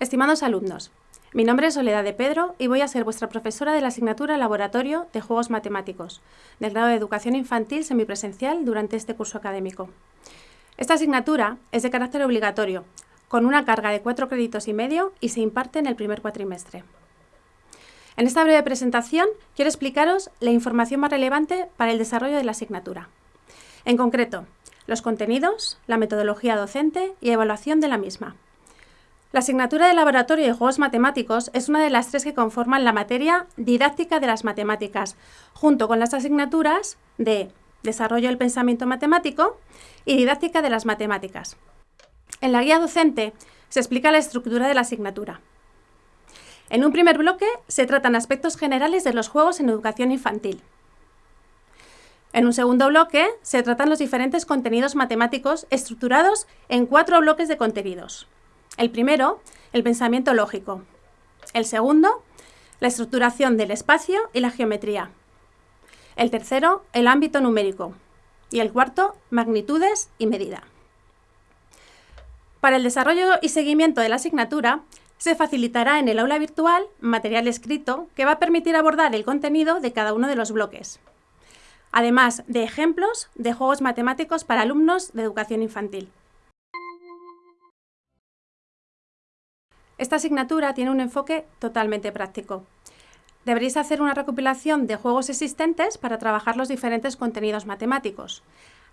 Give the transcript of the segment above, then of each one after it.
Estimados alumnos, mi nombre es Soledad de Pedro y voy a ser vuestra profesora de la asignatura Laboratorio de Juegos Matemáticos, del grado de Educación Infantil semipresencial durante este curso académico. Esta asignatura es de carácter obligatorio, con una carga de cuatro créditos y medio y se imparte en el primer cuatrimestre. En esta breve presentación quiero explicaros la información más relevante para el desarrollo de la asignatura. En concreto, los contenidos, la metodología docente y evaluación de la misma. La asignatura de Laboratorio de Juegos Matemáticos es una de las tres que conforman la materia Didáctica de las Matemáticas, junto con las asignaturas de Desarrollo del Pensamiento Matemático y Didáctica de las Matemáticas. En la guía docente se explica la estructura de la asignatura. En un primer bloque se tratan aspectos generales de los juegos en educación infantil. En un segundo bloque se tratan los diferentes contenidos matemáticos estructurados en cuatro bloques de contenidos. El primero, el pensamiento lógico. El segundo, la estructuración del espacio y la geometría. El tercero, el ámbito numérico. Y el cuarto, magnitudes y medida. Para el desarrollo y seguimiento de la asignatura, se facilitará en el aula virtual material escrito que va a permitir abordar el contenido de cada uno de los bloques, además de ejemplos de juegos matemáticos para alumnos de educación infantil. Esta asignatura tiene un enfoque totalmente práctico. Deberéis hacer una recopilación de juegos existentes para trabajar los diferentes contenidos matemáticos,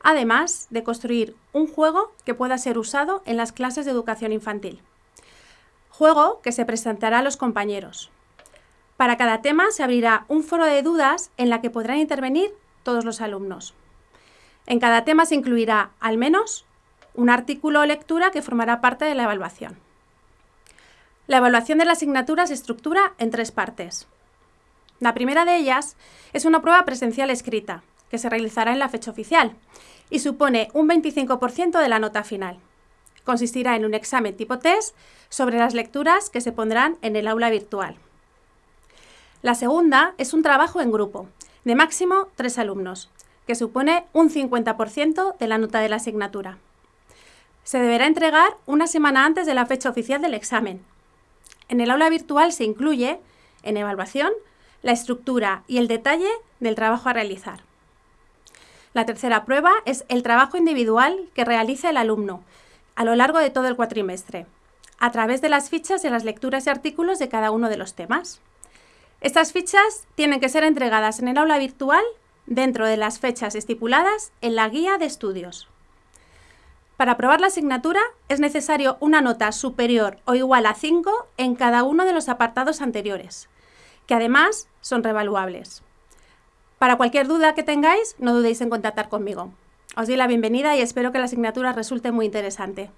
además de construir un juego que pueda ser usado en las clases de educación infantil. Juego que se presentará a los compañeros. Para cada tema se abrirá un foro de dudas en la que podrán intervenir todos los alumnos. En cada tema se incluirá, al menos, un artículo o lectura que formará parte de la evaluación. La evaluación de la asignatura se estructura en tres partes. La primera de ellas es una prueba presencial escrita, que se realizará en la fecha oficial, y supone un 25% de la nota final. Consistirá en un examen tipo test sobre las lecturas que se pondrán en el aula virtual. La segunda es un trabajo en grupo, de máximo tres alumnos, que supone un 50% de la nota de la asignatura. Se deberá entregar una semana antes de la fecha oficial del examen, en el aula virtual se incluye, en evaluación, la estructura y el detalle del trabajo a realizar. La tercera prueba es el trabajo individual que realiza el alumno a lo largo de todo el cuatrimestre, a través de las fichas de las lecturas y artículos de cada uno de los temas. Estas fichas tienen que ser entregadas en el aula virtual dentro de las fechas estipuladas en la guía de estudios. Para aprobar la asignatura es necesario una nota superior o igual a 5 en cada uno de los apartados anteriores, que además son revaluables. Para cualquier duda que tengáis, no dudéis en contactar conmigo. Os doy la bienvenida y espero que la asignatura resulte muy interesante.